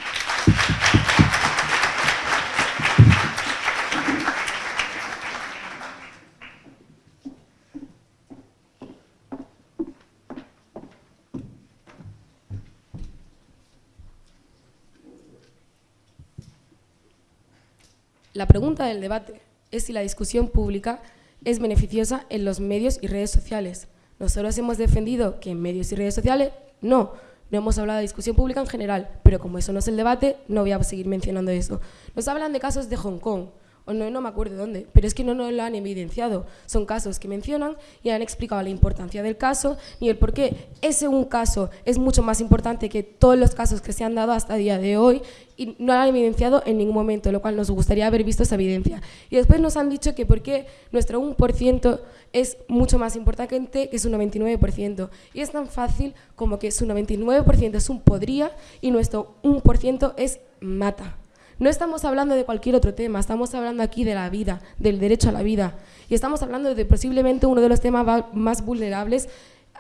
La pregunta del debate es si la discusión pública es beneficiosa en los medios y redes sociales. Nosotros hemos defendido que en medios y redes sociales no, no hemos hablado de discusión pública en general, pero como eso no es el debate, no voy a seguir mencionando eso. Nos hablan de casos de Hong Kong, o no, no me acuerdo de dónde, pero es que no nos lo han evidenciado. Son casos que mencionan y han explicado la importancia del caso y el por qué ese un caso es mucho más importante que todos los casos que se han dado hasta el día de hoy y no lo han evidenciado en ningún momento, lo cual nos gustaría haber visto esa evidencia. Y después nos han dicho que por qué nuestro 1% es mucho más importante que su 99%. Y es tan fácil como que su 99% es un podría y nuestro 1% es mata. No estamos hablando de cualquier otro tema, estamos hablando aquí de la vida, del derecho a la vida. Y estamos hablando de posiblemente uno de los temas más vulnerables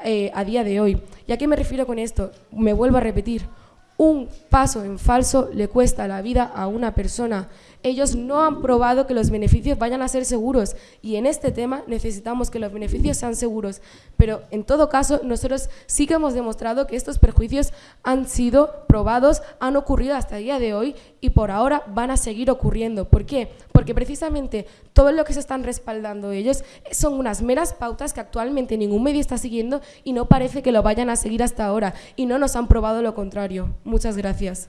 eh, a día de hoy. ¿Y a qué me refiero con esto? Me vuelvo a repetir, un paso en falso le cuesta la vida a una persona ellos no han probado que los beneficios vayan a ser seguros y en este tema necesitamos que los beneficios sean seguros. Pero en todo caso, nosotros sí que hemos demostrado que estos perjuicios han sido probados, han ocurrido hasta el día de hoy y por ahora van a seguir ocurriendo. ¿Por qué? Porque precisamente todo lo que se están respaldando ellos son unas meras pautas que actualmente ningún medio está siguiendo y no parece que lo vayan a seguir hasta ahora y no nos han probado lo contrario. Muchas gracias.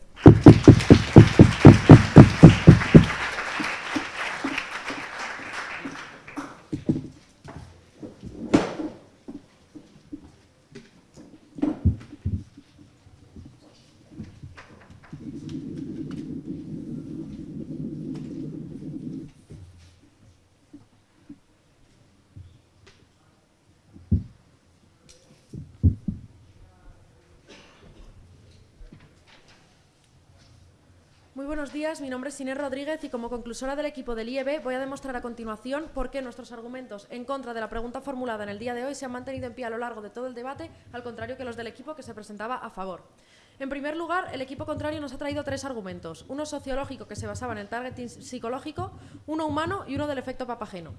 Buenos días, mi nombre es Inés Rodríguez y como conclusora del equipo del IEB voy a demostrar a continuación por qué nuestros argumentos en contra de la pregunta formulada en el día de hoy se han mantenido en pie a lo largo de todo el debate, al contrario que los del equipo que se presentaba a favor. En primer lugar, el equipo contrario nos ha traído tres argumentos, uno sociológico que se basaba en el targeting psicológico, uno humano y uno del efecto papageno.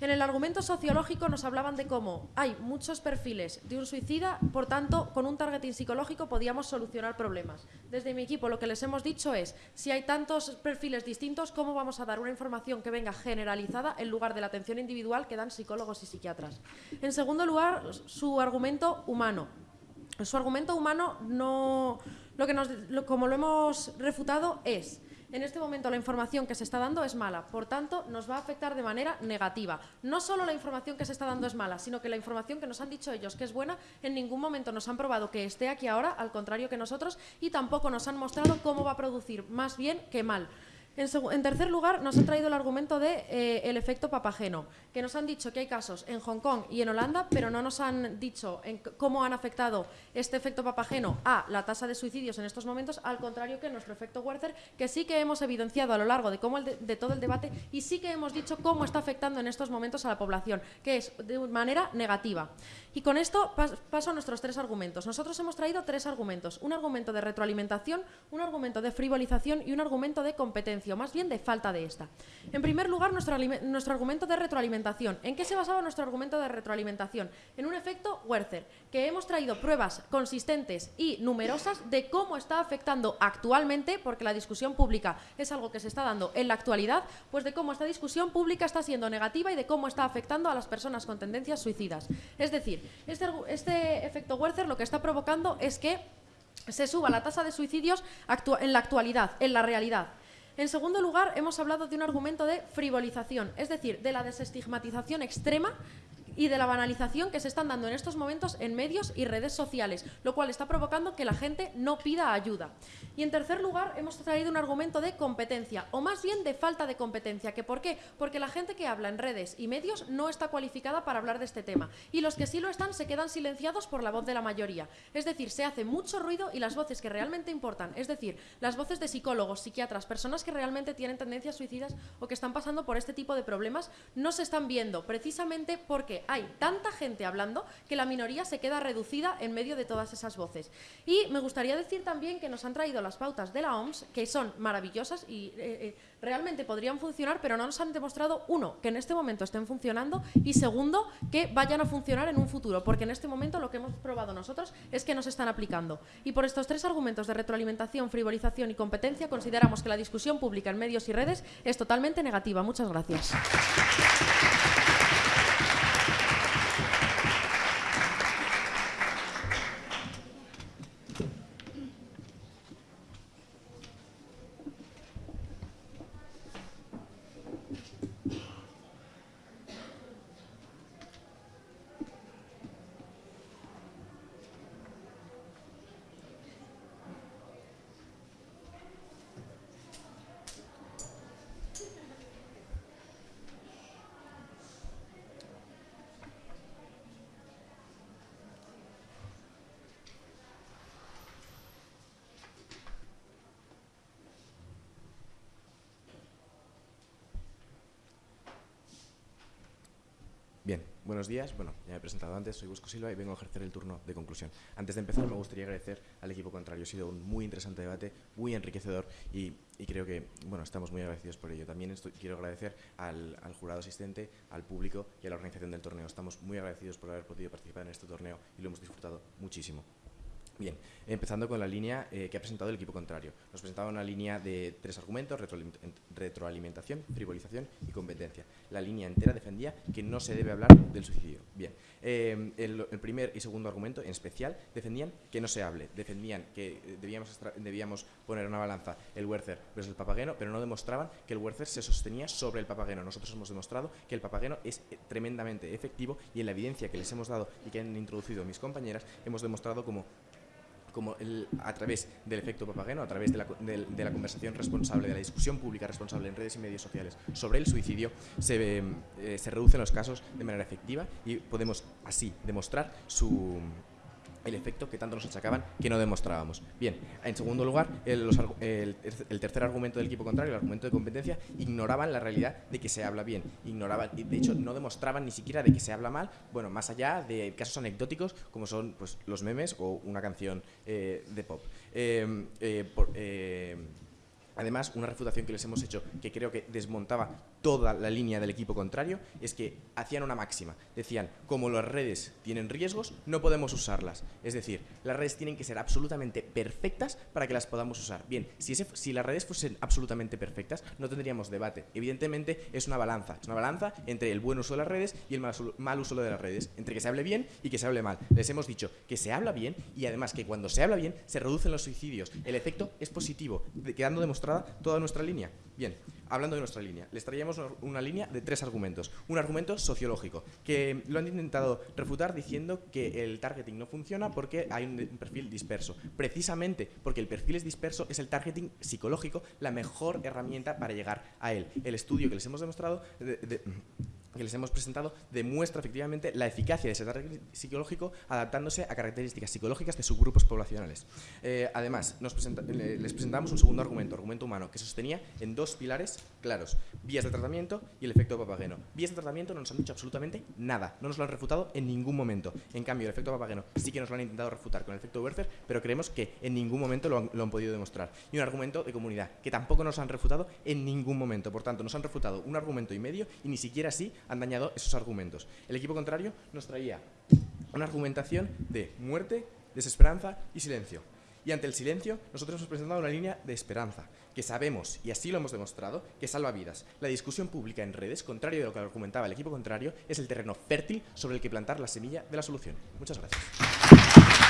En el argumento sociológico nos hablaban de cómo hay muchos perfiles de un suicida, por tanto, con un targeting psicológico podíamos solucionar problemas. Desde mi equipo lo que les hemos dicho es, si hay tantos perfiles distintos, ¿cómo vamos a dar una información que venga generalizada en lugar de la atención individual que dan psicólogos y psiquiatras? En segundo lugar, su argumento humano su argumento humano no, lo que nos, como lo hemos refutado es en este momento la información que se está dando es mala, por tanto nos va a afectar de manera negativa. No solo la información que se está dando es mala, sino que la información que nos han dicho ellos que es buena, en ningún momento nos han probado que esté aquí ahora, al contrario que nosotros, y tampoco nos han mostrado cómo va a producir más bien que mal. En, tercer lugar, nos han traído el argumento de, eh, efecto papageno, que nos han dicho que hay casos en Hong Kong y en Holanda, pero no nos han dicho cómo han afectado este efecto papageno a la tasa de suicidios en estos momentos, al contrario que nuestro efecto Werther, que sí que hemos evidenciado a lo largo de, todo el debate y sí que hemos dicho cómo está afectando en estos momentos a la población, que es de manera negativa. Y con esto paso a nuestros tres argumentos. Nosotros hemos traído tres argumentos, un argumento de retroalimentación, un argumento de frivolización y un argumento de competencia, más bien de falta de esta. En primer lugar, nuestro, nuestro argumento de retroalimentación. ¿En qué se basaba nuestro argumento de retroalimentación? En un efecto Werther, que hemos traído pruebas consistentes y numerosas de cómo está afectando actualmente, porque la discusión pública es algo que se está dando en la actualidad, pues de cómo esta discusión pública está siendo negativa y de cómo está afectando a las personas con tendencias suicidas. Es decir, este, este efecto Werther lo que está provocando es que se suba la tasa de suicidios en la actualidad, en la realidad. En segundo lugar, hemos hablado de un argumento de frivolización, es decir, de la desestigmatización extrema y de la banalización que se están dando en estos momentos en medios y redes sociales, lo cual está provocando que la gente no pida ayuda. Y en tercer lugar, hemos traído un argumento de competencia, o más bien de falta de competencia. ¿Que ¿Por qué? Porque la gente que habla en redes y medios no está cualificada para hablar de este tema. Y los que sí lo están se quedan silenciados por la voz de la mayoría. Es decir, se hace mucho ruido y las voces que realmente importan, es decir, las voces de psicólogos, psiquiatras, personas que realmente tienen tendencias suicidas o que están pasando por este tipo de problemas, no se están viendo, precisamente porque hay tanta gente hablando que la minoría se queda reducida en medio de todas esas voces. Y me gustaría decir también que nos han traído las pautas de la OMS, que son maravillosas y eh, eh, realmente podrían funcionar, pero no nos han demostrado, uno, que en este momento estén funcionando y segundo, que vayan a funcionar en un futuro, porque en este momento lo que hemos probado nosotros es que no se están aplicando. Y por estos tres argumentos de retroalimentación, frivolización y competencia, consideramos que la discusión pública en medios y redes es totalmente negativa. Muchas gracias. Buenos días. Bueno, ya me he presentado antes, soy Busco Silva y vengo a ejercer el turno de conclusión. Antes de empezar, me gustaría agradecer al equipo contrario. Ha sido un muy interesante debate, muy enriquecedor y, creo que, bueno, estamos muy agradecidos por ello. También estoy, quiero agradecer al, jurado asistente, al público y a la organización del torneo. Estamos muy agradecidos por haber podido participar en este torneo y lo hemos disfrutado muchísimo. Bien, empezando con la línea eh, que ha presentado el equipo contrario. Nos presentaba una línea de tres argumentos, retroalimentación, frivolización y competencia. La línea entera defendía que no se debe hablar del suicidio. Bien, eh, el, primer y segundo argumento, en especial, defendían que no se hable. Defendían que eh, debíamos, debíamos poner una balanza el Werther versus el Papageno, pero no demostraban que el Werther se sostenía sobre el Papageno. Nosotros hemos demostrado que el Papageno es eh, tremendamente efectivo y en la evidencia que les hemos dado y que han introducido mis compañeras, hemos demostrado como como el, a través del efecto papageno, a través de la, de, la, conversación responsable, de la discusión pública responsable en redes y medios sociales sobre el suicidio, se, eh, se reducen los casos de manera efectiva y podemos así demostrar su, el efecto que tanto nos achacaban que no demostrábamos. Bien, en segundo lugar, el, tercer argumento del equipo contrario, el argumento de competencia, ignoraban la realidad de que se habla bien, ignoraban, de hecho no demostraban ni siquiera de que se habla mal, bueno, más allá de casos anecdóticos como son pues, los memes o una canción eh, de pop. Eh, eh, por, Además, una refutación que les hemos hecho que creo que desmontaba toda la línea del equipo contrario es que hacían una máxima. Decían, como las redes tienen riesgos, no podemos usarlas. Es decir, las redes tienen que ser absolutamente perfectas para que las podamos usar. Bien, si, si las redes fuesen absolutamente perfectas, no tendríamos debate. Evidentemente, es una balanza. Es una balanza entre el buen uso de las redes y el mal uso de las redes. Entre que se hable bien y que se hable mal. Les hemos dicho que se habla bien y además que cuando se habla bien se reducen los suicidios. El efecto es positivo, quedando demostrado toda nuestra línea. Bien, hablando de nuestra línea, les traíamos una línea de tres argumentos. Un argumento sociológico, que lo han intentado refutar diciendo que el targeting no funciona porque hay un, perfil disperso. Precisamente porque el perfil es disperso es el targeting psicológico la mejor herramienta para llegar a él. El estudio que les hemos demostrado... De, de, que les hemos presentado demuestra efectivamente la eficacia de ese targeting psicológico adaptándose a características psicológicas de subgrupos poblacionales. Eh, además, les presentamos un segundo argumento, argumento humano, que sostenía en dos pilares claros, vías de tratamiento y el efecto papageno. Vías de tratamiento no nos han dicho absolutamente nada, no nos lo han refutado en ningún momento. En cambio, el efecto papageno sí que nos lo han intentado refutar con el efecto Werther, pero creemos que en ningún momento lo han, lo han podido demostrar. Y un argumento de comunidad, que tampoco nos han refutado en ningún momento. Por tanto, nos han refutado un argumento y medio y ni siquiera así han dañado esos argumentos. El equipo contrario nos traía una argumentación de muerte, desesperanza y silencio. Y ante el silencio, nosotros hemos presentado una línea de esperanza, que sabemos, y así lo hemos demostrado, que salva vidas. La discusión pública en redes, contrario de lo que argumentaba el equipo contrario, es el terreno fértil sobre el que plantar la semilla de la solución. Muchas gracias.